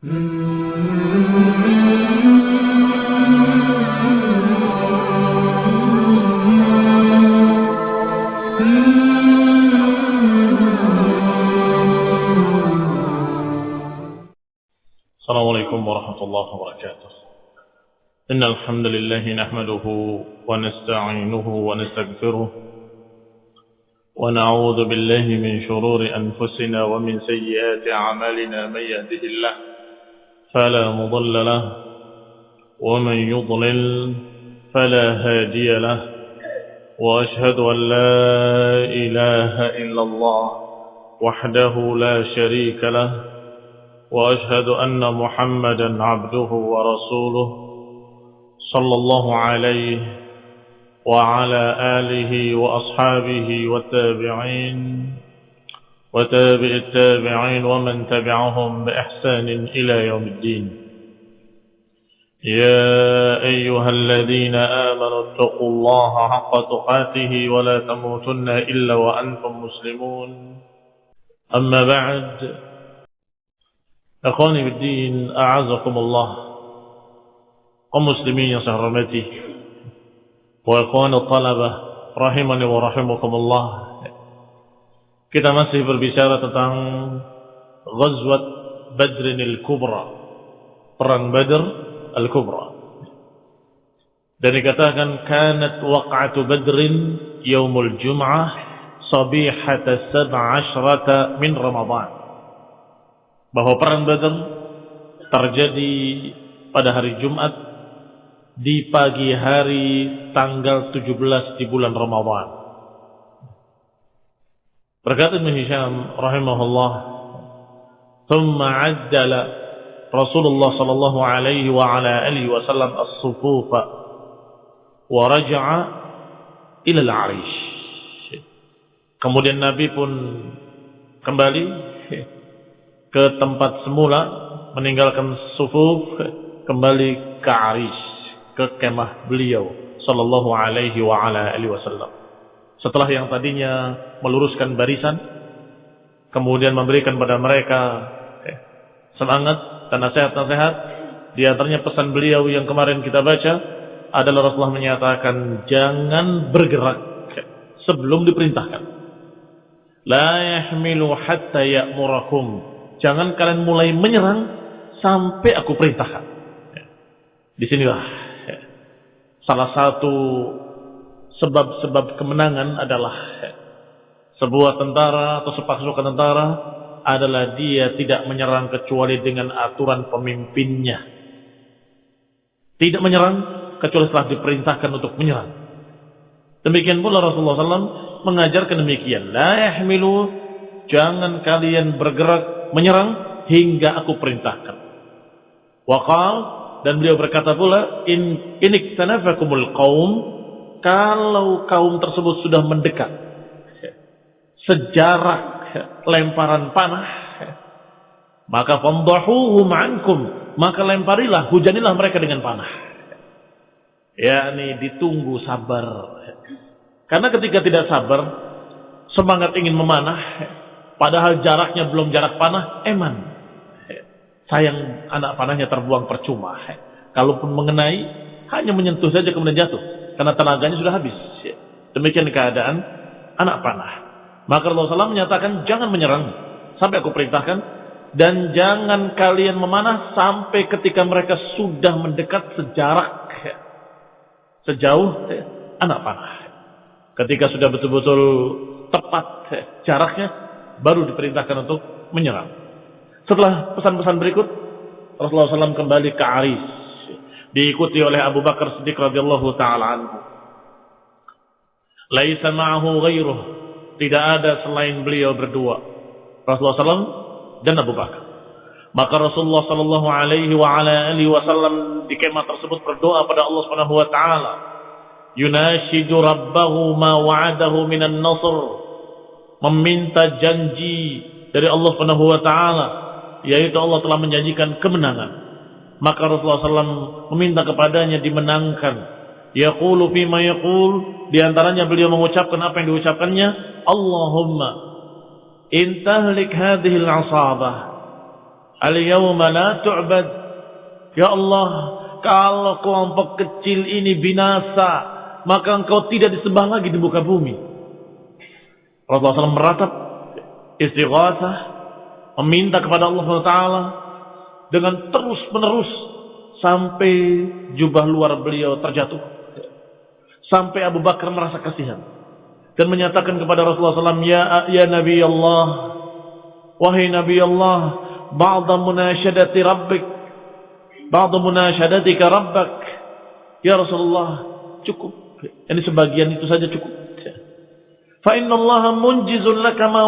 السلام عليكم ورحمة الله وبركاته. إن الحمد لله نحمده ونستعينه ونستغفره ونعوذ بالله من شرور أنفسنا ومن سيئات أعمالنا من يهده الله فلا مضل له ومن يضلل فلا هادي له وأشهد أن لا إله إلا الله وحده لا شريك له وأشهد أن محمدا عبده ورسوله صلى الله عليه وعلى آله وأصحابه والتابعين. وتابع التابعين ومن تبعهم بإحسان إلى يوم الدين يا أيها الذين آمنوا اتقوا الله حق تقاته ولا تموتن إلا وأنتم مسلمون أما بعد. Kaum muslimin yang saya hormati. Wa akhwani talabah, rahimani wa rahimakumullah. Kita masih berbicara tentang Ghazwat Badrin al-Kubra. Perang Badr al-Kubra. Dan dikatakan kanat waq'atu Badrin yaumul Jum'ah sabihata sab'ashrata min Ramadan bahwa perang Badar terjadi pada hari Jumat di pagi hari tanggal 17 di bulan Ramadhan. Berkata Ibn Hisham rahimahullah, "Thumma 'addala Rasulullah sallallahu alaihi wa ala alihi wasallam as-sufufa wa raja'a ila al-'arish." Kemudian Nabi pun kembali ke tempat semula meninggalkan sufuf kembali ke Arish ke kemah beliau sallallahu alaihi wa ala alihi wasallam setelah yang tadinya meluruskan barisan kemudian memberikan pada mereka semangat dan nasihat-nasihat di antaranya pesan beliau yang kemarin kita baca adalah Rasulullah menyatakan jangan bergerak sebelum diperintahkan la yahmilu hatta ya'murakum Jangan kalian mulai menyerang sampai aku perintahkan. Di sinilah salah satu sebab-sebab kemenangan adalah sebuah tentara atau sepasukan tentara adalah dia tidak menyerang kecuali dengan aturan pemimpinnya. Tidak menyerang kecuali setelah diperintahkan untuk menyerang. Demikian pula Rasulullah SAW mengajarkan demikian. La yahmilu jangan kalian bergerak menyerang hingga aku perintahkan. Waqal dan beliau berkata pula in inik tanafakumul qaum kalau kaum tersebut sudah mendekat sejarak lemparan panah maka famdahuhum ankum maka lemparilah hujanilah mereka dengan panah yakni ditunggu sabar karena ketika tidak sabar semangat ingin memanah Padahal jaraknya belum jarak panah, eman. Sayang anak panahnya terbuang percuma. Kalaupun mengenai, hanya menyentuh saja kemudian jatuh. Karena tenaganya sudah habis. Demikian keadaan anak panah. Maka Rasulullah SAW menyatakan, jangan menyerang. Sampai aku perintahkan. Dan jangan kalian memanah sampai ketika mereka sudah mendekat sejarak. Sejauh anak panah. Ketika sudah betul-betul tepat jaraknya, baru diperintahkan untuk menyerang. Setelah pesan-pesan berikut, Rasulullah SAW kembali ke Aris, diikuti oleh Abu Bakar Siddiq radhiyallahu taala anhu. Laisa ma'ahu ghairuh, tidak ada selain beliau berdua. Rasulullah SAW dan Abu Bakar. Maka Rasulullah sallallahu alaihi wa ala alihi wasallam di kemah tersebut berdoa pada Allah Subhanahu wa taala. Yunashidu rabbahu ma wa'adahu minan nasr meminta janji dari Allah Subhanahu wa taala yaitu Allah telah menjanjikan kemenangan maka Rasulullah SAW meminta kepadanya dimenangkan yaqulu fi ma yaqul di antaranya beliau mengucapkan apa yang diucapkannya Allahumma in tahlik hadhihi al-asabah Al-yawma la tu'bad. Ya Allah, kalau kelompok kecil ini binasa, maka engkau tidak disembah lagi di muka bumi. Rasulullah SAW meratap istighatsah, meminta kepada Allah SWT dengan terus menerus sampai jubah luar beliau terjatuh. Sampai Abu Bakar merasa kasihan dan menyatakan kepada Rasulullah SAW, ya ya Nabi Allah, wahai Nabi Allah, ba'da munasyadati rabbik, ba'da munasyadatika rabbak, ya Rasulullah, cukup. Ini sebagian itu saja cukup. Fa inna Allah laka ma.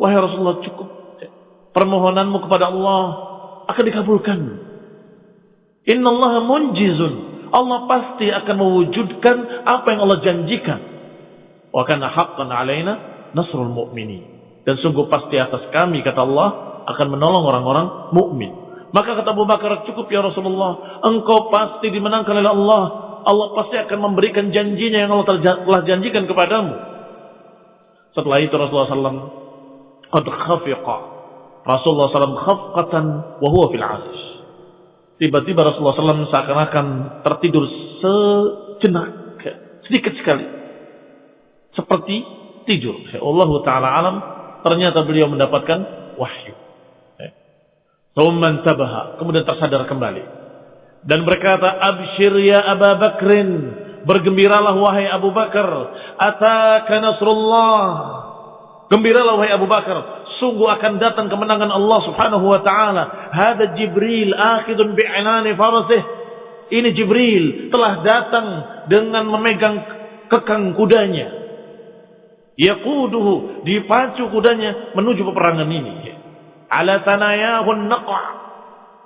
Wahai Rasulullah, cukup. Permohonanmu kepada Allah akan dikabulkan. Inna Allah munjizun. Allah pasti akan mewujudkan apa yang Allah janjikan. Wa kana haqqan alaina nasrul mu'minin. Dan sungguh pasti atas kami kata Allah akan menolong orang-orang mukmin. Maka kata Abu Bakar cukup ya Rasulullah. Engkau pasti dimenangkan oleh Allah Allah pasti akan memberikan janjinya yang Allah telah janjikan kepadamu. Setelah itu Rasulullah SAW qad khafiqa. Rasulullah SAW khafqatan wa huwa fil asish. Tiba-tiba Rasulullah SAW seakan-akan tertidur sejenak, sedikit sekali. Seperti tidur. Allah Ta'ala alam, ternyata beliau mendapatkan wahyu. Kemudian tersadar kembali dan berkata abshir ya Abu Bakrin bergembiralah wahai Abu Bakar ataka nasrullah gembiralah wahai Abu Bakar sungguh akan datang kemenangan Allah Subhanahu wa taala. Hada Jibril akhidun bi'inani farasih ini Jibril telah datang dengan memegang kekang kudanya. Yaquduhu dipacu kudanya menuju peperangan ini. Ala tanayahun naqa'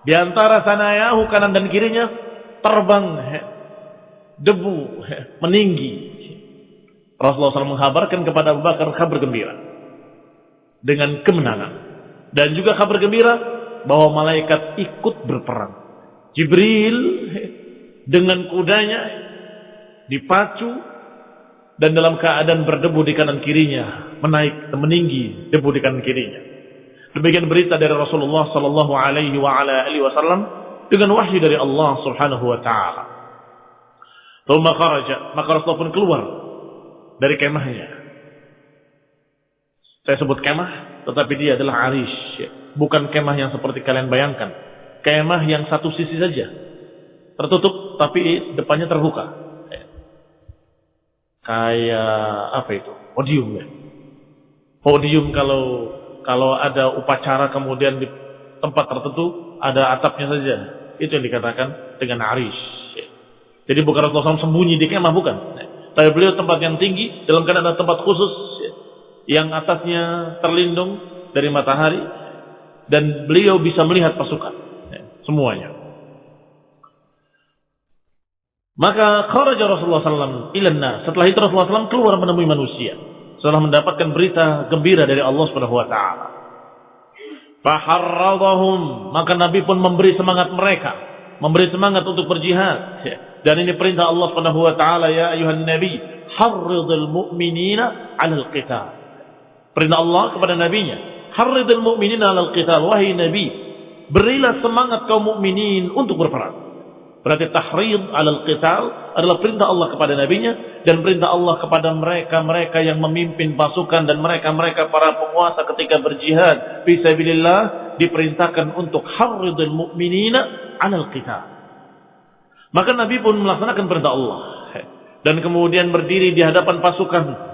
Di antara sanayahu kanan dan kirinya terbang debu meninggi. Rasulullah SAW menghabarkan kepada Abu Bakar kabar gembira dengan kemenangan dan juga kabar gembira bahwa malaikat ikut berperang. Jibril dengan kudanya dipacu dan dalam keadaan berdebu di kanan kirinya menaik meninggi debu di kanan kirinya. Demikian berita dari Rasulullah sallallahu alaihi wasallam dengan wahyu dari Allah Subhanahu wa taala. Maka Rasulullah pun keluar dari kemahnya. Saya sebut kemah, tetapi dia adalah arish, bukan kemah yang seperti kalian bayangkan. Kemah yang satu sisi saja. Tertutup tapi depannya terbuka. Kayak apa itu? Podium ya. Podium kalau kalau ada upacara kemudian di tempat tertentu ada atapnya saja. Itu yang dikatakan dengan arish. Jadi bukan Rasulullah SAW sembunyi di kemah, bukan. Tapi beliau tempat yang tinggi, dalam keadaan ada tempat khusus, yang atasnya terlindung dari matahari, dan beliau bisa melihat pasukan. Semuanya. Maka kharaja Rasulullah SAW ilanna. Setelah itu Rasulullah SAW keluar menemui manusia setelah mendapatkan berita gembira dari Allah Subhanahu wa taala. Faharradahum, maka Nabi pun memberi semangat mereka, memberi semangat untuk berjihad. Dan ini perintah Allah Subhanahu wa taala, ya ayuhan nabi, harridil mu'minina 'alal qital. Perintah Allah kepada nabinya, harridil mu'minina 'alal qital. Wahai nabi, berilah semangat kaum mukminin untuk berperang. Berarti tahrid alal qital adalah perintah Allah kepada nabinya dan perintah Allah kepada mereka-mereka yang memimpin pasukan dan mereka-mereka para penguasa ketika berjihad fi sabilillah diperintahkan untuk harridul mu'minina alal qital. Maka Nabi pun melaksanakan perintah Allah dan kemudian berdiri di hadapan pasukan.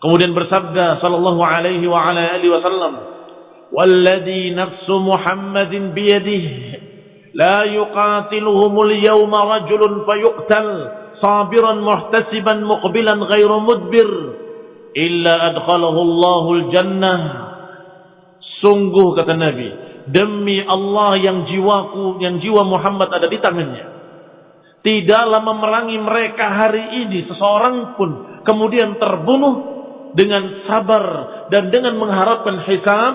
Kemudian bersabda sallallahu alaihi wa ala alihi wasallam, "Walladhi nafsu Muhammadin biyadihi la yuqatiluhumul yawma rajulun fayuqtal sabiran muhtasiban muqbilan ghairu mudbir illa adkhalahu Allahul jannah." Sungguh kata Nabi, demi Allah yang jiwaku, yang jiwa Muhammad ada di tangannya. Tidaklah memerangi mereka hari ini seseorang pun kemudian terbunuh dengan sabar dan dengan mengharapkan hisab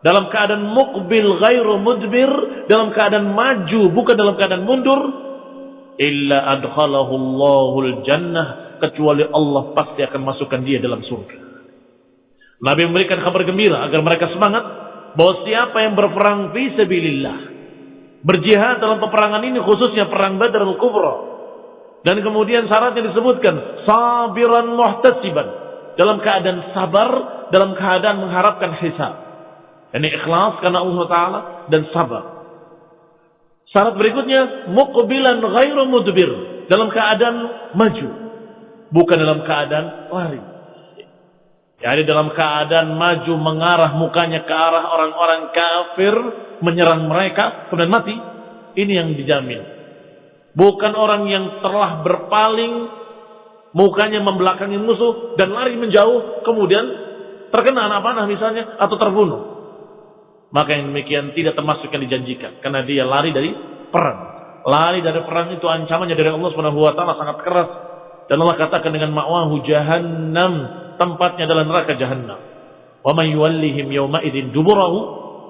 dalam keadaan mukbil ghairu mudbir dalam keadaan maju bukan dalam keadaan mundur illa adkhalahu Allahul jannah kecuali Allah pasti akan masukkan dia dalam surga. Nabi memberikan kabar gembira agar mereka semangat bahwa siapa yang berperang fi sabilillah berjihad dalam peperangan ini khususnya perang Badar al-Kubra dan kemudian syaratnya disebutkan sabiran muhtasiban dalam keadaan sabar dalam keadaan mengharapkan hisab ini ikhlas karena Allah Taala dan sabar syarat berikutnya muqbilan ghairu mudbir dalam keadaan maju bukan dalam keadaan lari Yani dalam keadaan maju mengarah mukanya ke arah orang-orang kafir, menyerang mereka, kemudian mati. Ini yang dijamin. Bukan orang yang telah berpaling, mukanya membelakangi musuh, dan lari menjauh, kemudian terkena anak panah misalnya, atau terbunuh. Maka yang demikian tidak termasuk yang dijanjikan. Karena dia lari dari perang. Lari dari perang itu ancamannya dari Allah SWT sangat keras. Dan Allah katakan dengan ma'wahu jahannam tempatnya adalah neraka jahanam. Wa may yuwallihim yawma idzin duburahu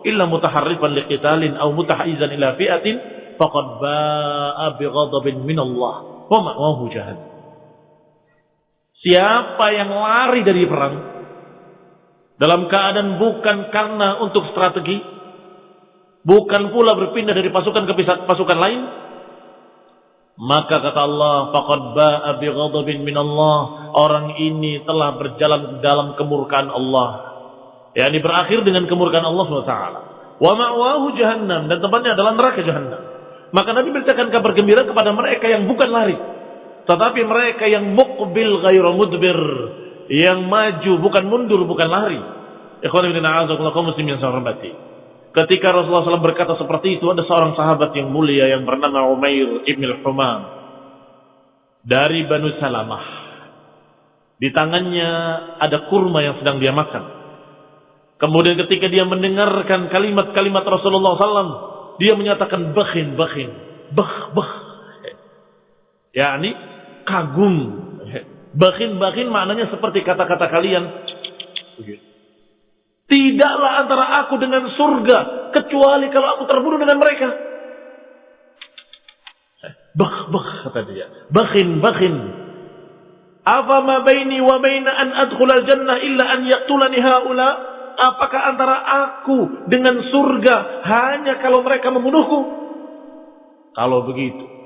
illa mutaharrifan liqitalin aw mutahayyizan ila fi'atin faqad ba'a bighadabin min Allah wa ma'wahu jahannam. Siapa yang lari dari perang dalam keadaan bukan karena untuk strategi, bukan pula berpindah dari pasukan ke pasukan lain, maka kata Allah, faqad ba'a min Allah. Orang ini telah berjalan dalam kemurkaan Allah. yakni berakhir dengan kemurkaan Allah SWT. Wa ma'wahu jahannam dan tempatnya adalah neraka jahannam. Maka Nabi beritakan kabar gembira kepada mereka yang bukan lari, tetapi mereka yang muqbil ghairu mudbir, yang maju bukan mundur bukan lari. Kaum muslimin yang saya hormati. Ketika Rasulullah SAW berkata seperti itu, ada seorang sahabat yang mulia yang bernama Umair ibn al-Humam dari Banu Salamah. Di tangannya ada kurma yang sedang dia makan. Kemudian ketika dia mendengarkan kalimat-kalimat Rasulullah SAW, dia menyatakan bakhin, bakhin, bah, bah. Ini kagum. Bakhin maknanya seperti kata-kata kalian. Tidaklah antara aku dengan surga kecuali kalau aku terbunuh dengan mereka. Bah, bah kata dia. Bakhin, bakhin. Apa ma baini wa baina an adkhul al-jannah illa an yaqtulani haula? Apakah antara aku dengan surga hanya kalau mereka membunuhku? Kalau begitu,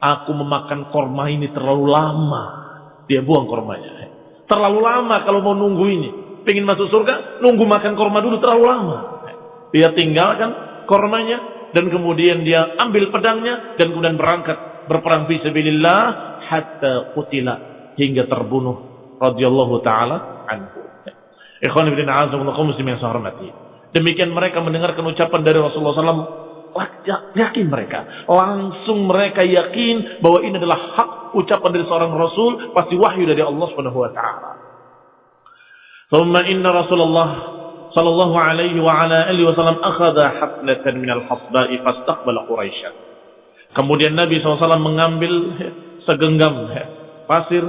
aku memakan korma ini terlalu lama. Dia buang kormanya. Terlalu lama kalau mau nunggu ini pengen masuk surga, nunggu makan korma dulu terlalu lama. Dia tinggalkan kormanya dan kemudian dia ambil pedangnya dan kemudian berangkat berperang fi sabilillah hatta qutila hingga terbunuh radhiyallahu taala anhu. Ikhwan ibn kaum muslimin yang saya hormati. Demikian mereka mendengarkan ucapan dari Rasulullah SAW yakin mereka. Langsung mereka yakin bahwa ini adalah hak ucapan dari seorang Rasul, pasti wahyu dari Allah Subhanahu wa taala. Thumma inna Rasulullah sallallahu alaihi wa ala alihi wasallam وسلم أخذ min al-hasba'i فاستقبل Quraisy. Kemudian Nabi SAW mengambil segenggam pasir,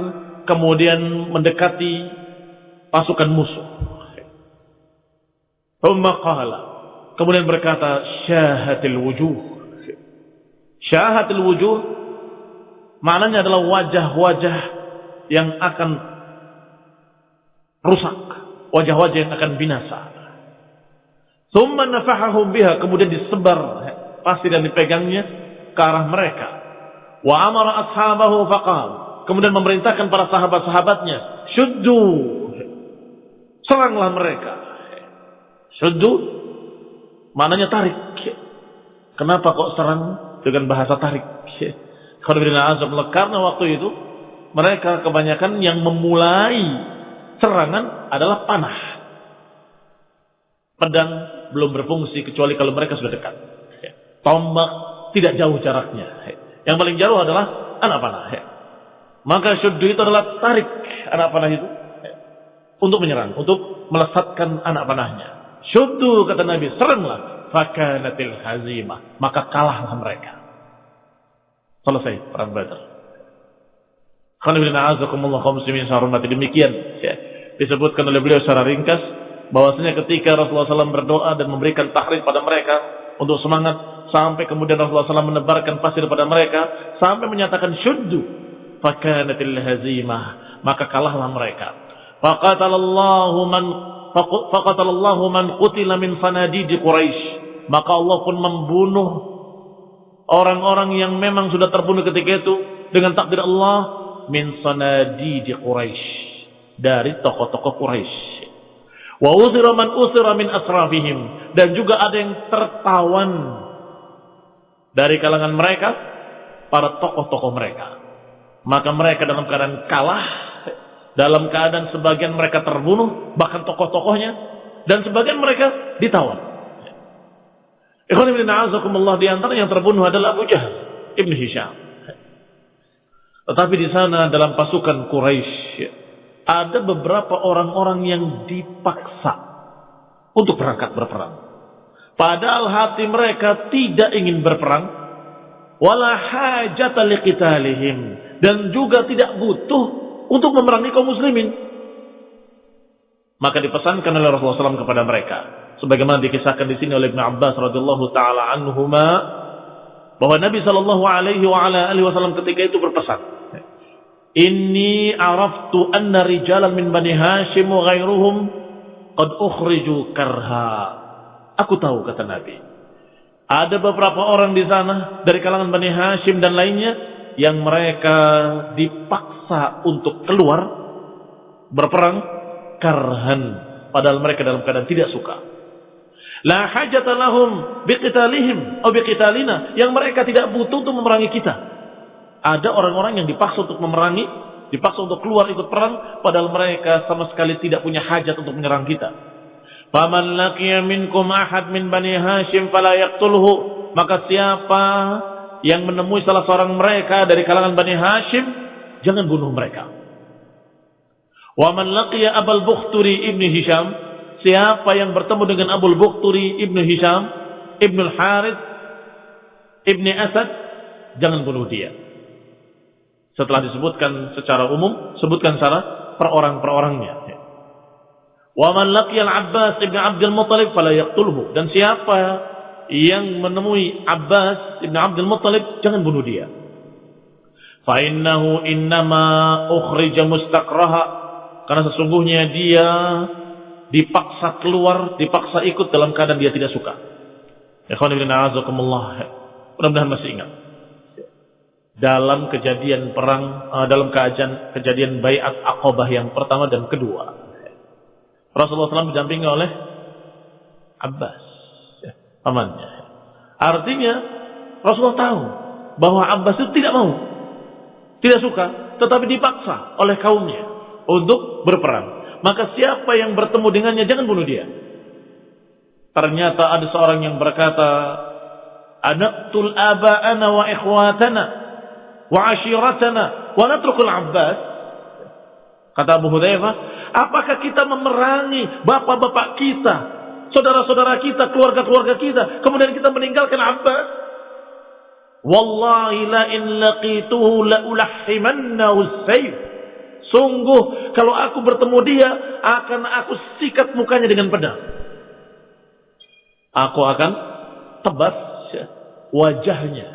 kemudian mendekati pasukan musuh. ثم قال Kemudian berkata, syahatil wujuh. Syahatil wujuh, maknanya adalah wajah-wajah yang akan rusak, wajah-wajah yang akan binasa. Thumma nafahahum biha, kemudian disebar pasir dan dipegangnya ke arah mereka. Wa amara ashabahu faqal, kemudian memerintahkan para sahabat-sahabatnya, syuddu, seranglah mereka. Syuddu, maknanya tarik. Kenapa kok serang dengan bahasa tarik? Karena waktu itu mereka kebanyakan yang memulai serangan adalah panah. Pedang belum berfungsi kecuali kalau mereka sudah dekat. Tombak tidak jauh jaraknya. Yang paling jauh adalah anak panah. Maka syuddu itu adalah tarik anak panah itu untuk menyerang, untuk melesatkan anak panahnya. Syuddu kata Nabi, seranglah. Fakanatil hazimah. Maka kalahlah mereka. Selesai perang Badar. Khalifina azakumullah kaum muslimin demikian ya disebutkan oleh beliau secara ringkas bahwasanya ketika Rasulullah SAW berdoa dan memberikan tahrir pada mereka untuk semangat sampai kemudian Rasulullah SAW menebarkan pasir pada mereka sampai menyatakan syuddu fakanatil hazimah maka kalahlah mereka faqatalallahu man faqatalallahu man qutila min sanadidi Quraisy. Maka Allah pun membunuh orang-orang yang memang sudah terbunuh ketika itu dengan takdir Allah min sanadidi Quraisy dari tokoh-tokoh Quraisy. Wa usira man usira min asrafihim dan juga ada yang tertawan dari kalangan mereka para tokoh-tokoh mereka. Maka mereka dalam keadaan kalah, dalam keadaan sebagian mereka terbunuh, bahkan tokoh-tokohnya, dan sebagian mereka ditawan. Ikhwan ibn a'azakumullah di antara yang terbunuh adalah Abu Jahal ibn Hisham. Tetapi di sana dalam pasukan Quraisy ada beberapa orang-orang yang dipaksa untuk berangkat berperang. Padahal hati mereka tidak ingin berperang, wala hajata dan juga tidak butuh untuk memerangi kaum muslimin. Maka dipesankan oleh Rasulullah SAW kepada mereka, sebagaimana dikisahkan di sini oleh Ibn Abbas radhiyallahu taala anhuma bahwa Nabi Shallallahu alaihi wasallam ketika itu berpesan, "Inni araftu anna rijalan min Bani Hashim wa ghairuhum qad ukhriju karha." Aku tahu kata Nabi, ada beberapa orang di sana dari kalangan Bani Hashim dan lainnya yang mereka dipaksa untuk keluar berperang karhan padahal mereka dalam keadaan tidak suka. La hajata lahum biqitalihim atau biqitalina yang mereka tidak butuh untuk memerangi kita. Ada orang-orang yang dipaksa untuk memerangi, dipaksa untuk keluar ikut perang padahal mereka sama sekali tidak punya hajat untuk menyerang kita. Faman laqiya minkum ahad min Bani Hashim fala yaqtulhu. Maka siapa yang menemui salah seorang mereka dari kalangan Bani Hashim, jangan bunuh mereka. Wa man laqiya Abul Bukhturi ibni Hisham, siapa yang bertemu dengan Abul Bukhturi ibni Hisham, ibnu Harith, ibni Asad, jangan bunuh dia. Setelah disebutkan secara umum, sebutkan secara per orang per orangnya. Wa man laqiyal Abbas ibn Abdul Muttalib fala yaqtulhu. Dan siapa yang menemui Abbas ibn Abdul Muttalib jangan bunuh dia. Fa innahu innama ukhrija mustaqraha karena sesungguhnya dia dipaksa keluar, dipaksa ikut dalam keadaan dia tidak suka. Ikhwan ibn. Mudah-mudahan masih ingat. Dalam kejadian perang, uh, dalam kejadian kejadian bayat Aqabah yang pertama dan kedua. Rasulullah SAW didampingi oleh Abbas, pamannya. Artinya Rasulullah tahu bahwa Abbas itu tidak mau, tidak suka, tetapi dipaksa oleh kaumnya untuk berperang. Maka siapa yang bertemu dengannya jangan bunuh dia. Ternyata ada seorang yang berkata, "Anaqtul aba'ana wa ikhwatana wa ashiratana wa natrukul Abbas." Kata Abu Hudzaifah, Apakah kita memerangi bapak-bapak kita, saudara-saudara kita, keluarga-keluarga kita, kemudian kita meninggalkan Abbas? Wallahi la in laqituhu la ulahhimannahu. Sungguh kalau aku bertemu dia akan aku sikat mukanya dengan pedang. Aku akan tebas wajahnya.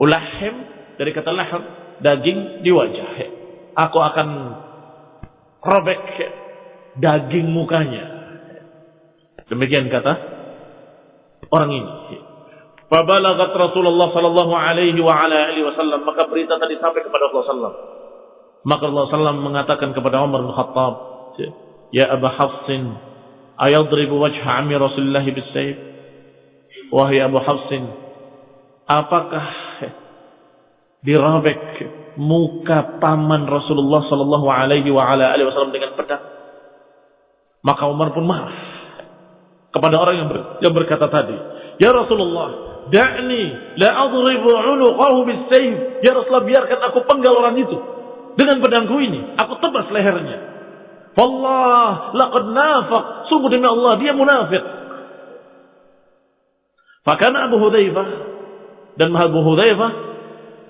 Ulahim dari kata laham daging di wajah. Aku akan robek daging mukanya. Demikian kata orang ini. Fabalagat Rasulullah sallallahu alaihi wa ala alihi wasallam maka berita tadi sampai kepada Allah sallam. Maka Allah sallam mengatakan kepada Umar bin Khattab, "Ya Abu Hafsin, ayadribu wajha ammi Rasulullah bisayf?" Wahai Abu Hafsin, apakah dirabek muka paman Rasulullah Sallallahu Alaihi Wasallam dengan pedang. Maka Umar pun marah kepada orang yang, ber, yang berkata tadi, Ya Rasulullah, da'ni la adribu unuqahu bisayf. Ya Rasulullah, biarkan aku penggal orang itu dengan pedangku ini. Aku tebas lehernya. Wallah, laqad nafaq. Sungguh demi Allah, dia munafik. Fakana Abu Hudzaifah dan Abu Hudzaifah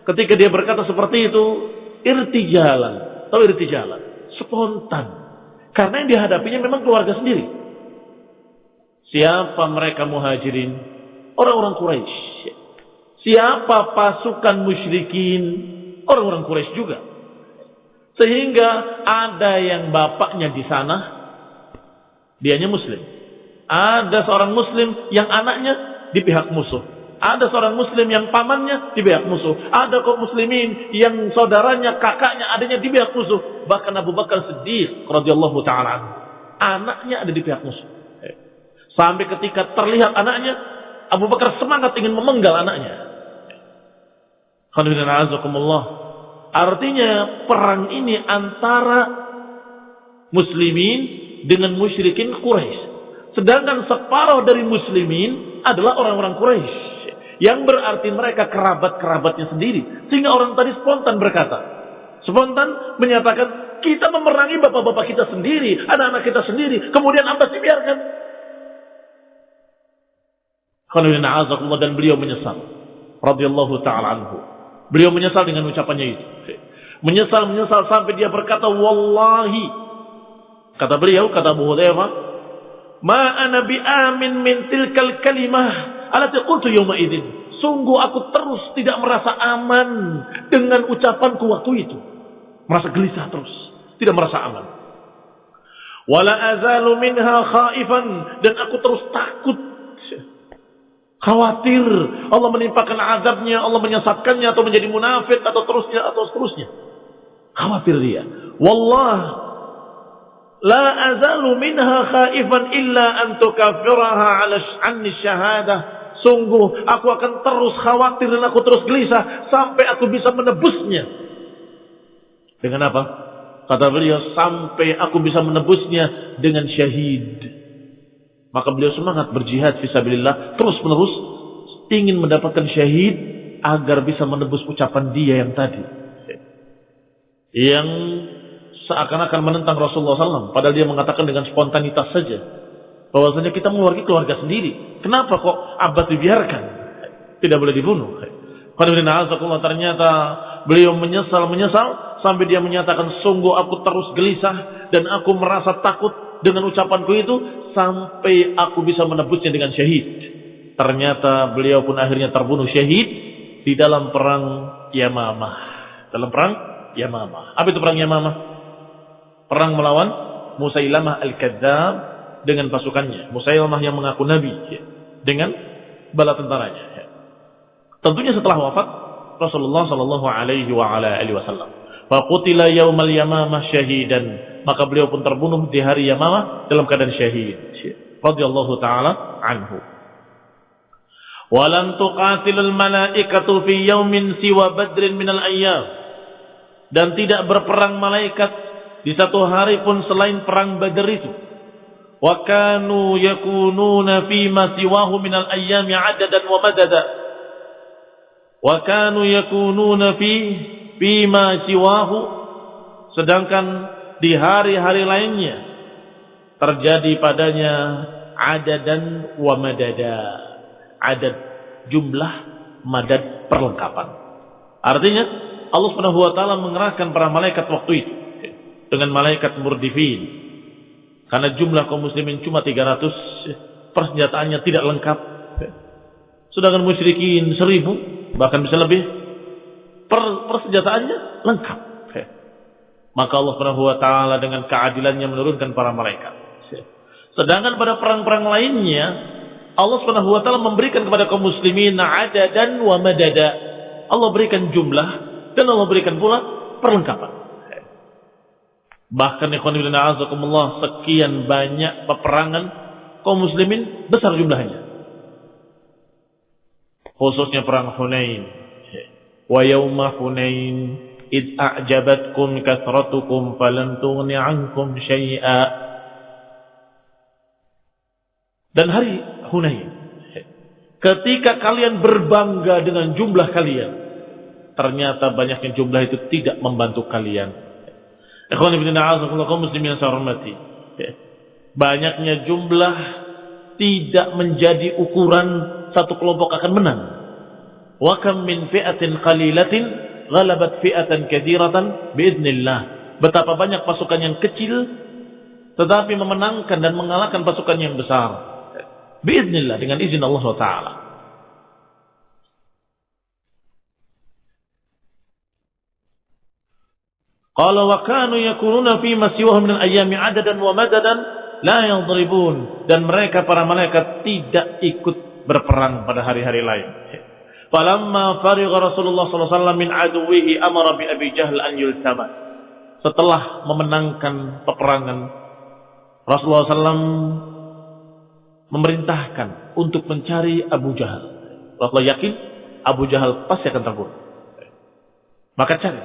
Ketika dia berkata seperti itu, irtijalan. Tahu irtijalan? Spontan. Karena yang dihadapinya memang keluarga sendiri. Siapa mereka muhajirin? Orang-orang Quraisy. Siapa pasukan musyrikin? Orang-orang Quraisy juga. Sehingga ada yang bapaknya di sana, Dianya muslim. Ada seorang muslim yang anaknya di pihak musuh. Ada seorang muslim yang pamannya di pihak musuh. Ada kaum muslimin yang saudaranya, kakaknya, adanya di pihak musuh. Bahkan Abu Bakar Siddiq radhiyallahu taala anaknya ada di pihak musuh. Sampai ketika terlihat anaknya, Abu Bakar semangat ingin memenggal anaknya. Artinya perang ini antara muslimin dengan musyrikin Quraisy. Sedangkan separuh dari muslimin adalah orang-orang Quraisy. Yang berarti mereka kerabat-kerabatnya sendiri. Sehingga orang tadi spontan berkata. Spontan menyatakan, kita memerangi bapak-bapak kita sendiri, anak-anak kita sendiri. Kemudian Abbas dibiarkan. Dan beliau menyesal. radhiyallahu ta'ala anhu. Beliau menyesal dengan ucapannya itu. Menyesal, menyesal sampai dia berkata, Wallahi. Kata beliau, kata Abu Hudhaifah, Ma ana bi amin min tilkal kalimah alati qultu yawma idin. Sungguh aku terus tidak merasa aman dengan ucapanku waktu itu. Merasa gelisah terus, tidak merasa aman. Wala azalu minha khaifan dan aku terus takut khawatir Allah menimpakan azabnya, Allah menyesatkannya atau menjadi munafik atau terusnya atau seterusnya. Khawatir dia. Wallah La azalu minha khaifan illa an tukafiraha ala anni syahadah. Sungguh aku akan terus khawatir dan aku terus gelisah sampai aku bisa menebusnya. Dengan apa? Kata beliau sampai aku bisa menebusnya dengan syahid. Maka beliau semangat berjihad fisabilillah terus menerus ingin mendapatkan syahid agar bisa menebus ucapan dia yang tadi. Yang seakan-akan menentang Rasulullah SAW. Padahal dia mengatakan dengan spontanitas saja. Bahwasanya kita mengeluarkan keluarga sendiri. Kenapa kok Abbas dibiarkan? Tidak boleh dibunuh. Ternyata beliau menyesal, menyesal. Sampai dia menyatakan, sungguh aku terus gelisah. Dan aku merasa takut dengan ucapanku itu. Sampai aku bisa menebusnya dengan syahid. Ternyata beliau pun akhirnya terbunuh syahid. Di dalam perang Yamamah. Dalam perang Yamamah. Apa itu perang Yamamah? perang melawan Musailamah Al-Kadzab dengan pasukannya. Musailamah yang mengaku nabi ya, dengan bala tentaranya. Ya. Tentunya setelah wafat Rasulullah sallallahu alaihi wa ala alihi wasallam. Faqutila yaumal yamamah syahidan. Maka beliau pun terbunuh di hari Yamamah dalam keadaan syahid. Ya. Radhiyallahu taala anhu. Walan tuqatilul malaikatu fi yaumin siwa badrin minal ayyam. Dan tidak berperang malaikat di satu hari pun selain perang Badar itu. Wa kanu yakununa fi ma siwahu min al-ayyami 'adadan wa madada. Wa kanu yakununa fi fi ma siwahu sedangkan di hari-hari lainnya terjadi padanya adadan wa madada. Adad jumlah madad perlengkapan. Artinya Allah Subhanahu wa taala mengerahkan para malaikat waktu itu dengan malaikat murdifin. Karena jumlah kaum muslimin cuma 300, persenjataannya tidak lengkap. Sedangkan musyrikin seribu, bahkan bisa lebih, per, persenjataannya lengkap. Maka Allah Subhanahu wa taala dengan keadilannya menurunkan para malaikat. Sedangkan pada perang-perang lainnya Allah Subhanahu wa taala memberikan kepada kaum muslimin ada dan wa madada. Allah berikan jumlah dan Allah berikan pula perlengkapan. Bahkan ikhwan azakumullah sekian banyak peperangan kaum muslimin besar jumlahnya. Khususnya perang Hunain. Wa yauma Hunain id a'jabatkum kathratukum falan tughni 'ankum syai'a. Dan hari Hunain ketika kalian berbangga dengan jumlah kalian ternyata banyaknya jumlah itu tidak membantu kalian Ikhwan ibn muslimin saya hormati. Banyaknya jumlah tidak menjadi ukuran satu kelompok akan menang. Wa kam min fi'atin qalilatin ghalabat fi'atan katsiratan biidznillah. Betapa banyak pasukan yang kecil tetapi memenangkan dan mengalahkan pasukan yang besar. Biiznillah dengan izin Allah Taala. Qala wa kanu yakununa fi ma siwahu min al-ayami adadan wa madadan la yadribun dan mereka para malaikat tidak ikut berperang pada hari-hari lain. Falamma farigha Rasulullah wasallam min aduwihi amara bi Abi Jahl an yultama. Setelah memenangkan peperangan Rasulullah SAW memerintahkan untuk mencari Abu Jahal. Rasulullah yakin Abu Jahal pasti akan terbunuh. Maka cari.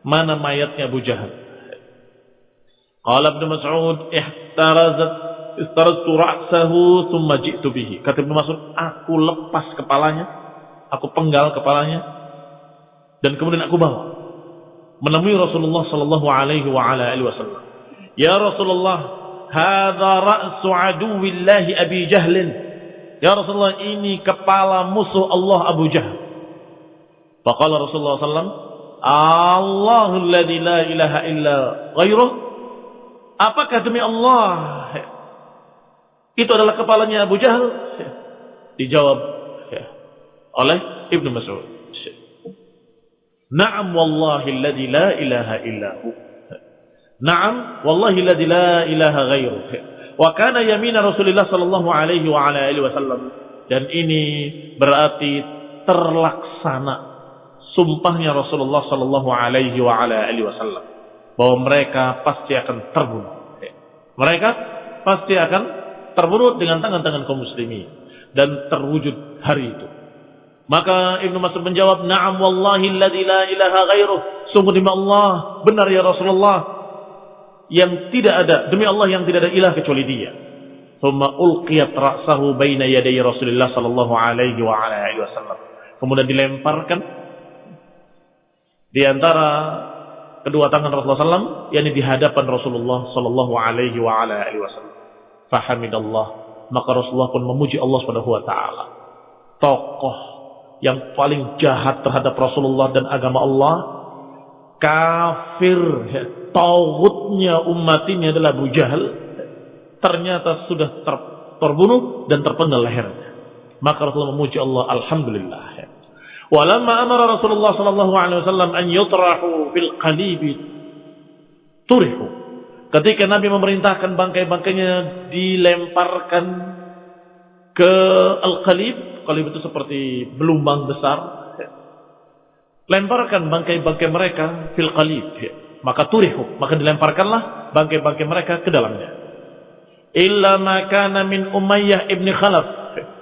Mana mayatnya Abu Jahal? Qala Ibn Mas'ud ihtarazat istaraztu ra'sahu thumma ji'tu bihi. Kata Ibn Mas'ud, aku lepas kepalanya, aku penggal kepalanya dan kemudian aku bawa menemui Rasulullah sallallahu alaihi wa ala alihi wasallam. Ya Rasulullah, hadza ra'su aduwillahi Abi Jahlin. Ya Rasulullah, ini kepala musuh Allah Abu Jahal. Faqala Rasulullah sallallahu Allahu alladhi la ilaha illa ghairuh. Apakah demi Allah itu adalah kepalanya Abu Jahal? Dijawab oleh Ibnu Mas'ud. Naam wallahi alladhi la ilaha illa hu. Naam wallahi alladhi la ilaha ghairuh. Wa kana yamina Rasulullah sallallahu alaihi wa ala alihi wasallam. Dan ini berarti terlaksana sumpahnya Rasulullah sallallahu alaihi wa ala alihi wasallam bahwa mereka pasti akan terbunuh. Mereka pasti akan terbunuh dengan tangan-tangan kaum muslimin dan terwujud hari itu. Maka Ibnu Mas'ud menjawab, "Na'am wallahi alladzi la ilaha ghairuh." Sungguh demi Allah, benar ya Rasulullah, yang tidak ada demi Allah yang tidak ada ilah kecuali Dia. Thumma ulqiyat ra'sahu baina yaday Rasulullah sallallahu alaihi wa alihi wasallam. Kemudian dilemparkan di antara kedua tangan Rasulullah SAW, yakni di hadapan Rasulullah Sallallahu Alaihi wa ala alihi Wasallam. Fahamidallah, maka Rasulullah pun memuji Allah Subhanahu Wa Taala. Tokoh yang paling jahat terhadap Rasulullah dan agama Allah, kafir, tauhidnya umat ini adalah Abu Jahal, ternyata sudah ter, terbunuh dan terpenggal lehernya. Maka Rasulullah memuji Allah, Alhamdulillah. Walamma amara Rasulullah sallallahu alaihi wasallam an yutrahu fil qalibi turihu. Ketika Nabi memerintahkan bangkai-bangkainya dilemparkan ke al-qalib, Qalib itu seperti belumbang besar. Lemparkan bangkai-bangkai mereka fil qalib. Maka turihu, maka dilemparkanlah bangkai-bangkai mereka ke dalamnya. Illa makana min Umayyah ibn Khalaf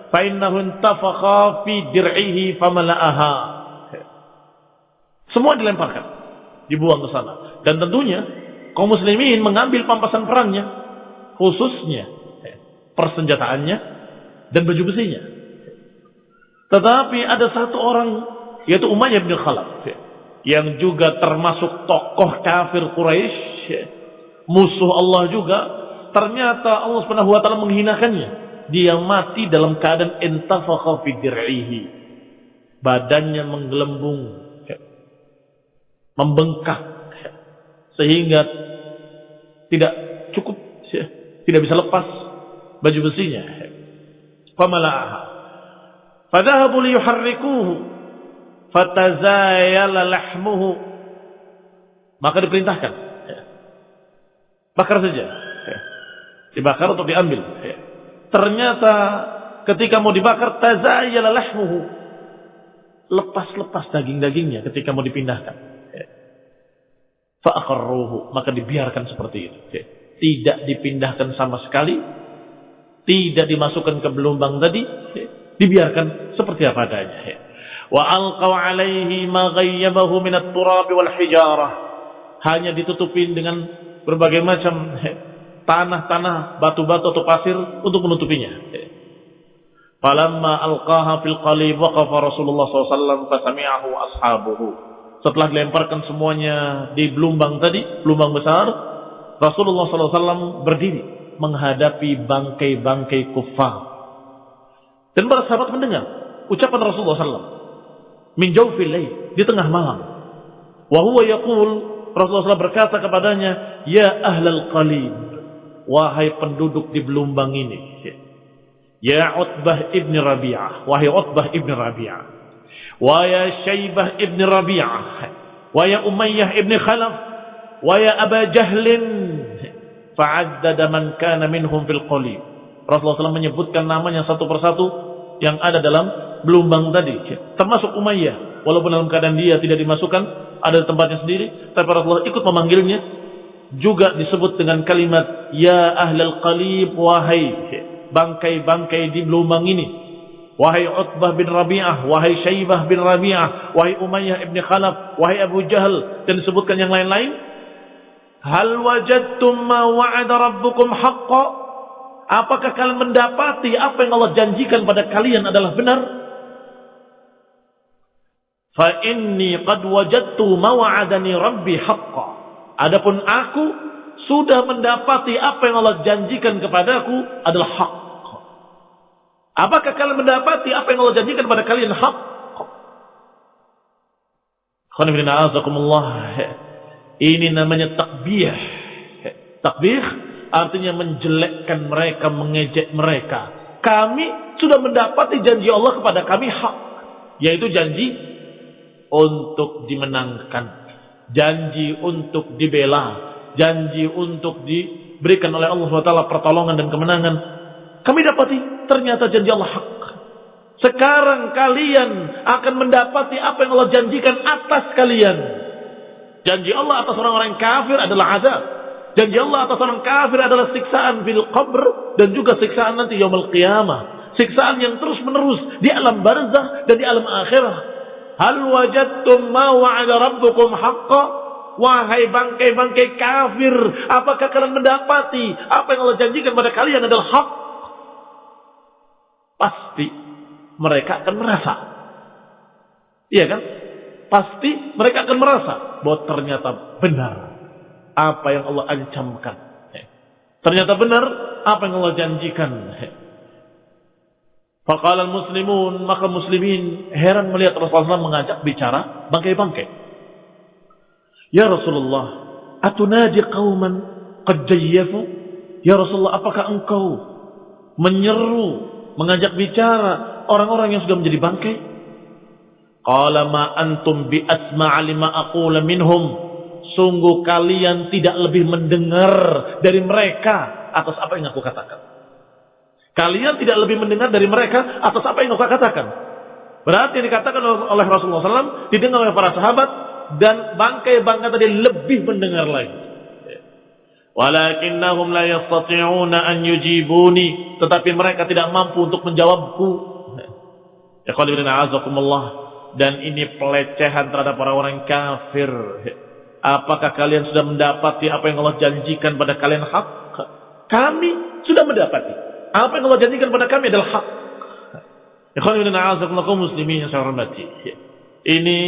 fa innahu intafakha fi dir'ihi famala'aha. Semua dilemparkan, dibuang ke sana. Dan tentunya kaum muslimin mengambil pampasan perangnya, khususnya eh, persenjataannya dan baju besinya tetapi ada satu orang yaitu Umayyah bin Khalaf yang juga termasuk tokoh kafir Quraisy musuh Allah juga ternyata Allah Subhanahu wa taala menghinakannya dia mati dalam keadaan intafakha fi dir'ihi. Badannya menggelembung, membengkak sehingga tidak cukup tidak bisa lepas baju besinya. Famala'aha. Fadhahabu liyuharrikuhu fatazayala lahmuhu. Maka diperintahkan bakar saja. Dibakar atau diambil. Ternyata ketika mau dibakar tazayyala lahmuhu. Lepas-lepas daging-dagingnya ketika mau dipindahkan. Fa'akharruhu. Maka dibiarkan seperti itu. Tidak dipindahkan sama sekali. Tidak dimasukkan ke belumbang tadi. Dibiarkan seperti apa adanya. Wa alqaw alaihi ma ghayyabahu minat turabi wal hijarah. Hanya ditutupin dengan berbagai macam tanah-tanah, batu-batu atau pasir untuk menutupinya. Falamma alqaha fil qalib waqafa Rasulullah SAW fasami'ahu ashabuhu. Setelah dilemparkan semuanya di belumbang tadi, belumbang besar, Rasulullah SAW berdiri menghadapi bangkai-bangkai kufar. Dan para sahabat mendengar ucapan Rasulullah SAW. Min jawfil di tengah malam. Wa huwa yaqul Rasulullah SAW berkata kepadanya, "Ya ahlal qalib, wahai penduduk di Belumbang ini. Ya Utbah ibn Rabi'ah. Wahai Utbah ibn Rabi'ah. Wahai Syaibah ibn Rabi'ah. Wahai Umayyah ibn Khalaf. Wahai Aba Jahlin. fa'addada man kana minhum fil qalib. Rasulullah SAW menyebutkan namanya satu persatu yang ada dalam belumbang tadi, termasuk Umayyah. Walaupun dalam keadaan dia tidak dimasukkan, ada tempatnya sendiri, tapi Rasulullah ikut memanggilnya. Juga disebut dengan kalimat Ya ahlal qalib wahai bangkai-bangkai di belumbang ini. Wahai Utbah bin Rabi'ah, wahai Syaibah bin Rabi'ah, wahai Umayyah ibn Khalaf, wahai Abu Jahal dan disebutkan yang lain-lain. Hal wajadtum ma wa'ada rabbukum haqqa? Apakah kalian mendapati apa yang Allah janjikan pada kalian adalah benar? Fa inni qad wajadtu ma wa'adani rabbi haqqa. Adapun aku sudah mendapati apa yang Allah janjikan kepadaku adalah hak. Apakah kalian mendapati apa yang Allah janjikan kepada kalian hak? Ini namanya takbih. Takbih artinya menjelekkan mereka, mengejek mereka. Kami sudah mendapati janji Allah kepada kami hak. Yaitu janji untuk dimenangkan. Janji untuk dibela. Janji untuk diberikan oleh Allah SWT pertolongan dan kemenangan. Kami dapati ternyata janji Allah hak. Sekarang kalian akan mendapati apa yang Allah janjikan atas kalian. Janji Allah atas orang-orang kafir adalah azab. Janji Allah atas orang kafir adalah siksaan fil qabr dan juga siksaan nanti yaumul qiyamah. Siksaan yang terus menerus di alam barzah dan di alam akhirah. Hal wajadtum ma wa'ada rabbukum haqqa? Wahai bangkai-bangkai kafir, apakah kalian mendapati apa yang Allah janjikan pada kalian adalah hak? Pasti mereka akan merasa. Iya kan? Pasti mereka akan merasa bahwa ternyata benar apa yang Allah ancamkan. Ternyata benar apa yang Allah janjikan. Faqala muslimun maka muslimin heran melihat Rasulullah mengajak bicara bangkai-bangkai. Ya Rasulullah, atunaji qauman qad jayyafu? Ya Rasulullah, apakah engkau menyeru, mengajak bicara orang-orang yang sudah menjadi bangkai? Qala ma antum bi asma'a lima aqula minhum. Sungguh kalian tidak lebih mendengar dari mereka atas apa yang aku katakan. Kalian tidak lebih mendengar dari mereka atas apa yang aku katakan. Berarti yang dikatakan oleh Rasulullah SAW didengar oleh para sahabat dan bangkai-bangkai tadi lebih mendengar lagi. Walakinnahum la yastati'una an yujibuni. Tetapi mereka tidak mampu untuk menjawabku. Ya azakumullah dan ini pelecehan terhadap orang-orang kafir. Apakah kalian sudah mendapati apa yang Allah janjikan pada kalian hak? Kami sudah mendapati. Apa yang Allah janjikan pada kami adalah hak. muslimin. Ini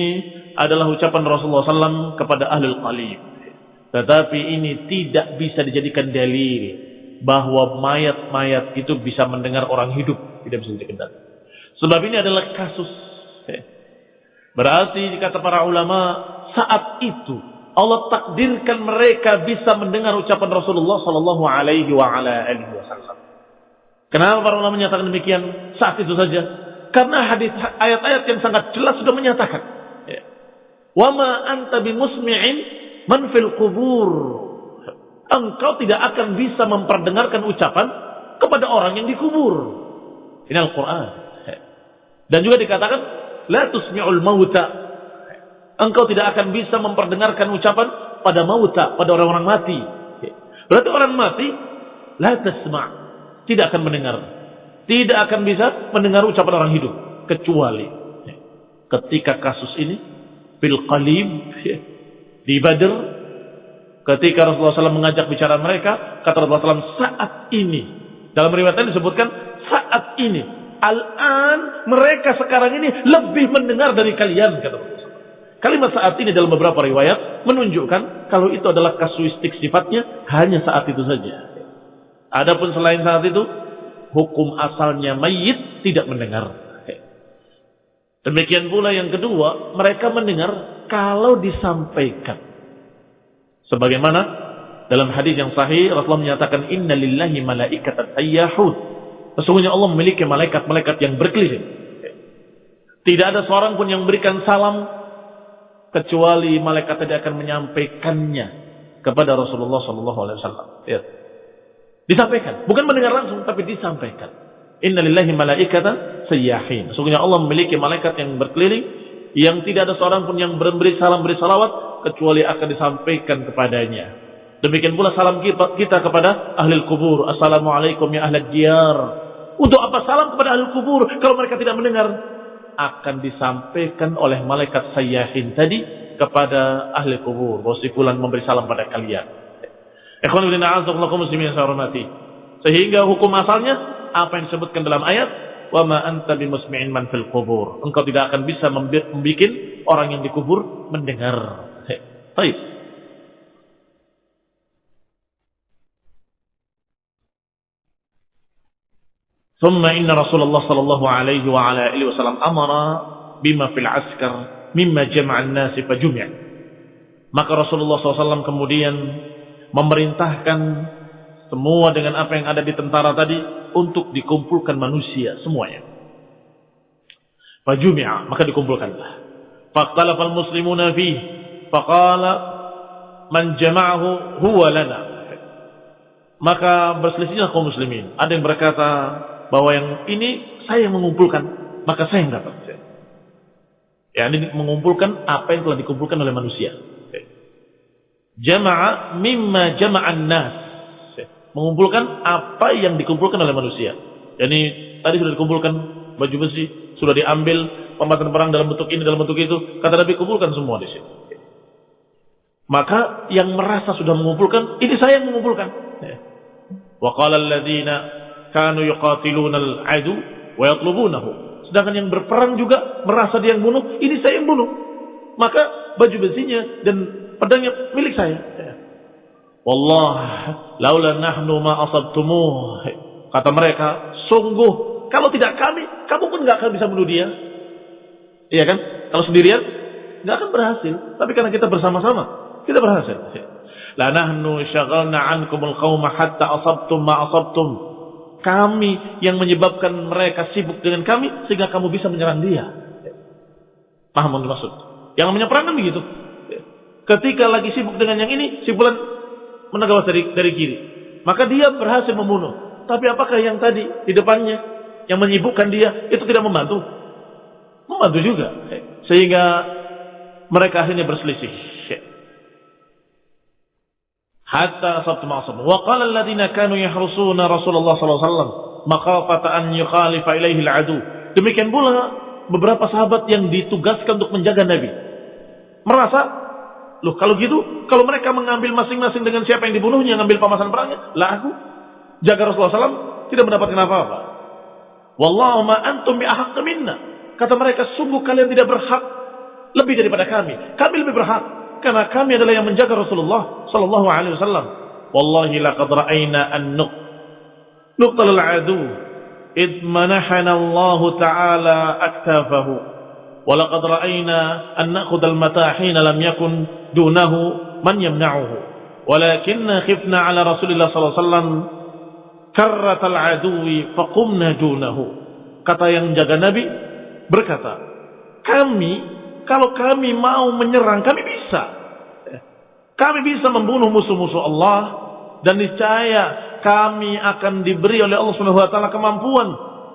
adalah ucapan Rasulullah SAW kepada ahlul qalib. Tetapi ini tidak bisa dijadikan dalil bahwa mayat-mayat itu bisa mendengar orang hidup. Tidak bisa dijadikan. Sebab ini adalah kasus Berarti kata para ulama saat itu Allah takdirkan mereka bisa mendengar ucapan Rasulullah Sallallahu Alaihi Wasallam. Kenapa para ulama menyatakan demikian saat itu saja? Karena hadis ayat-ayat yang sangat jelas sudah menyatakan. Ya. Wama anta bimusmi'in man fil kubur. Engkau tidak akan bisa memperdengarkan ucapan kepada orang yang dikubur. Ini Al-Quran. Ya. Dan juga dikatakan La tusmi'ul mauta. Engkau tidak akan bisa memperdengarkan ucapan pada mauta, pada orang-orang mati. Berarti orang mati, tasma' tidak akan mendengar. Tidak akan bisa mendengar ucapan orang hidup. Kecuali ketika kasus ini, bil qalib, di Badr, ketika Rasulullah SAW mengajak bicara mereka, kata Rasulullah SAW, saat ini, dalam riwayat disebutkan, saat ini, Al-an mereka sekarang ini lebih mendengar dari kalian kata Kalimat saat ini dalam beberapa riwayat menunjukkan kalau itu adalah kasuistik sifatnya hanya saat itu saja. Adapun selain saat itu hukum asalnya mayit tidak mendengar. Demikian pula yang kedua, mereka mendengar kalau disampaikan. Sebagaimana dalam hadis yang sahih Rasulullah menyatakan inna lillahi malaikatan ayyahud Sesungguhnya Allah memiliki malaikat-malaikat yang berkeliling. Tidak ada seorang pun yang memberikan salam kecuali malaikat tadi akan menyampaikannya kepada Rasulullah Sallallahu Alaihi Wasallam. Ya. Disampaikan. Bukan mendengar langsung, tapi disampaikan. Innalillahi malaikatan sayyahin. Sesungguhnya Allah memiliki malaikat yang berkeliling, yang tidak ada seorang pun yang memberi salam, beri salawat, kecuali akan disampaikan kepadanya. Demikian pula salam kita kepada ahli kubur. Assalamualaikum ya ahli diyar. Untuk apa salam kepada ahli kubur kalau mereka tidak mendengar? Akan disampaikan oleh malaikat sayyahin tadi kepada ahli kubur. Bahwa memberi salam pada kalian. Sehingga hukum asalnya apa yang disebutkan dalam ayat wa ma anta bimusmi'in man fil kubur. Engkau tidak akan bisa membuat orang yang dikubur mendengar. Baik. ثم إن رسول الله صلى الله عليه وعلى آله وسلم أمر بما في العسكر مما جمع الناس فجمع maka Rasulullah SAW kemudian memerintahkan semua dengan apa yang ada di tentara tadi untuk dikumpulkan manusia semuanya. Fajumi'a, maka dikumpulkanlah. Faqtalafal muslimuna fi faqala man jama'ahu huwa lana. Maka berselisihlah kaum muslimin. Ada yang berkata bahwa yang ini saya yang mengumpulkan, maka saya yang dapat. Ya, ini mengumpulkan apa yang telah dikumpulkan oleh manusia. Jama'a mimma jama'an nas. Mengumpulkan apa yang dikumpulkan oleh manusia. Jadi tadi sudah dikumpulkan baju besi, sudah diambil pembahasan perang dalam bentuk ini, dalam bentuk itu. Kata Nabi kumpulkan semua di sini. Maka yang merasa sudah mengumpulkan, ini saya yang mengumpulkan. Wa qala alladziina kanu yuqatiluna al-adu wa yatlubunahu. Sedangkan yang berperang juga merasa dia yang bunuh, ini saya yang bunuh. Maka baju besinya dan pedangnya milik saya. Wallah, laula nahnu ma asabtumuh. Kata mereka, sungguh kalau tidak kami, kamu pun nggak akan bisa bunuh dia. Iya kan? Kalau sendirian nggak akan berhasil. Tapi karena kita bersama-sama, kita berhasil. La nahnu syaghalna ankumul qauma hatta asabtum ma asabtum. Kami yang menyebabkan mereka sibuk dengan kami sehingga kamu bisa menyerang dia. Paham maksud? Yang namanya perang kan begitu. Ketika lagi sibuk dengan yang ini, si bulan menegawas dari, dari kiri. Maka dia berhasil membunuh. Tapi apakah yang tadi di depannya, yang menyibukkan dia, itu tidak membantu? Membantu juga. Sehingga mereka akhirnya berselisih. Hatta ma'asam. Wa qala alladhina kanu yahrusuna Rasulullah sallallahu alaihi maqafata an yukhalifa ilaihi al-adu. Demikian pula beberapa sahabat yang ditugaskan untuk menjaga Nabi. Merasa Loh kalau gitu, kalau mereka mengambil masing-masing dengan siapa yang dibunuhnya, ngambil pamasan perangnya, lah aku jaga Rasulullah SAW tidak mendapatkan apa-apa. Wallahu ma antum bi minna. Kata mereka, sungguh kalian tidak berhak lebih daripada kami. Kami lebih berhak karena kami adalah yang menjaga Rasulullah sallallahu alaihi wasallam. Wallahi laqad ra'ayna an nuq nuqtal al-adu id manahana Allah taala aktafahu. Walaqad ra'ayna an na'khudh al-mata' hina lam yakun dunahu man yamna'uhu walakinna khifna ala Rasulillah sallallahu alaihi wasallam karrat al-aduwi faqumna dunahu kata yang jaga Nabi berkata kami kalau kami mau menyerang kami bisa kami bisa membunuh musuh-musuh Allah dan niscaya kami akan diberi oleh Allah taala kemampuan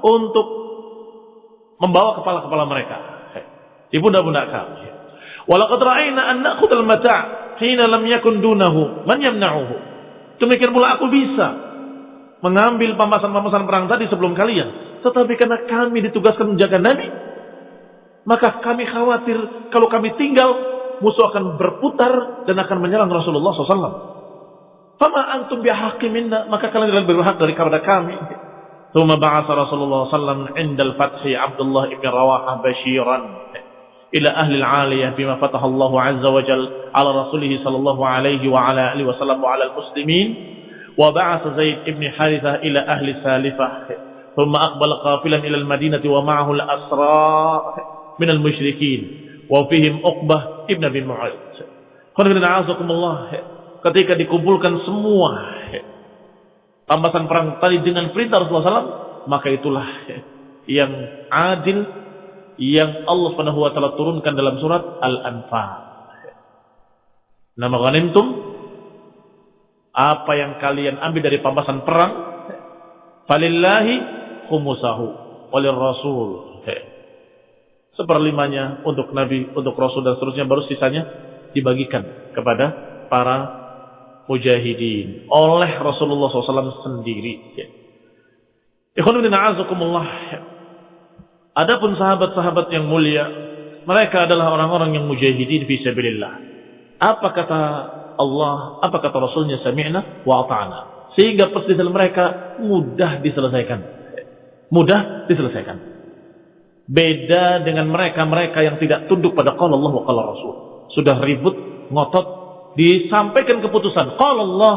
untuk membawa kepala-kepala mereka di pundak-pundak kami Walaqad ra'ayna an na'khudhal mata' hina lam yakun dunahu man yamna'uhu. Demikian pula aku bisa mengambil pamasan-pamasan perang tadi sebelum kalian. Tetapi karena kami ditugaskan menjaga Nabi, maka kami khawatir kalau kami tinggal musuh akan berputar dan akan menyerang Rasulullah SAW. Fama antum bihaqiminna, maka kalian lebih berhak dari kepada kami. Thumma ba'asa Rasulullah SAW indal fathi Abdullah ibn Rawaha bashiran ila ahli al-aliyah bima fataha Allah azza wa jal ala rasulih sallallahu alaihi wa ala alihi wa sallam wa ala al-muslimin wa ba'asa Zaid ibn Harithah ila ahli Salifah thumma aqbala qafilan ila al-Madinah wa ma'ahu al-asra min al Mushrikin, wa fihim Uqbah Ibn Abi Mu'ad. Ketika dikumpulkan semua tambasan perang tadi dengan perintah Rasulullah SAW, maka itulah yang adil yang Allah Subhanahu wa taala turunkan dalam surat Al-Anfal. Nama ghanimtum apa yang kalian ambil dari pambasan perang falillahi khumusahu Rasul. Seperlimanya untuk Nabi, untuk Rasul dan seterusnya baru sisanya dibagikan kepada para mujahidin oleh Rasulullah SAW sendiri. Ikhwanuddin a'azakumullah. Adapun sahabat-sahabat yang mulia, mereka adalah orang-orang yang mujahidin fi sabilillah. Apa kata Allah, apa kata Rasulnya sami'na wa ata'na. Sehingga perselisihan mereka mudah diselesaikan. Mudah diselesaikan. Beda dengan mereka-mereka yang tidak tunduk pada qala Allah wa qala Rasul. Sudah ribut, ngotot, disampaikan keputusan. Qala Allah,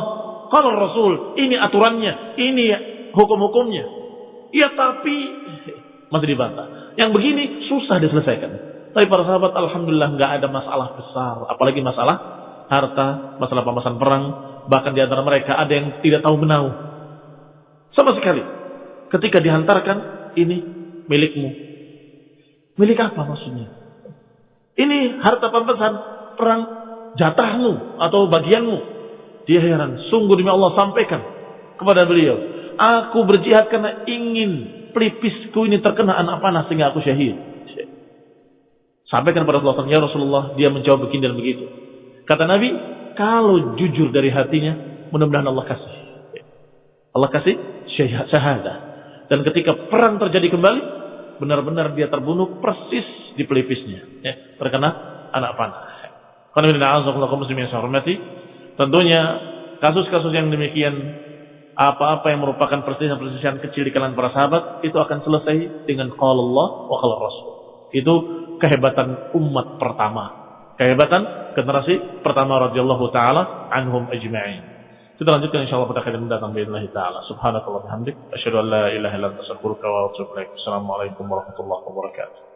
qala Rasul. Ini aturannya, ini hukum-hukumnya. Ya tapi masih dibantah. Yang begini susah diselesaikan. Tapi para sahabat alhamdulillah nggak ada masalah besar, apalagi masalah harta, masalah pemasan perang, bahkan di antara mereka ada yang tidak tahu menau. Sama sekali. Ketika dihantarkan ini milikmu. Milik apa maksudnya? Ini harta pampasan perang jatahmu atau bagianmu. Dia heran, sungguh demi Allah sampaikan kepada beliau. Aku berjihad karena ingin pelipisku ini terkena anak panah sehingga aku syahid. Sampaikan pada Rasulullah, ya Rasulullah, dia menjawab begini dan begitu. Kata Nabi, kalau jujur dari hatinya, mudah-mudahan Allah kasih. Allah kasih syahadah. Dan ketika perang terjadi kembali, benar-benar dia terbunuh persis di pelipisnya. Ya, terkena anak panah. Tentunya kasus-kasus yang demikian apa-apa yang merupakan perselisihan-perselisihan kecil di kalangan para sahabat itu akan selesai dengan qala Allah wa qala Rasul. Itu kehebatan umat pertama. Kehebatan generasi pertama radhiyallahu taala anhum ajma'in. Kita lanjutkan insyaallah pada kali mendatang باذن taala. Subhanakallah bihamdik asyhadu an la ilaha illa anta astaghfiruka wa atubu ilaik. Assalamualaikum warahmatullahi wabarakatuh.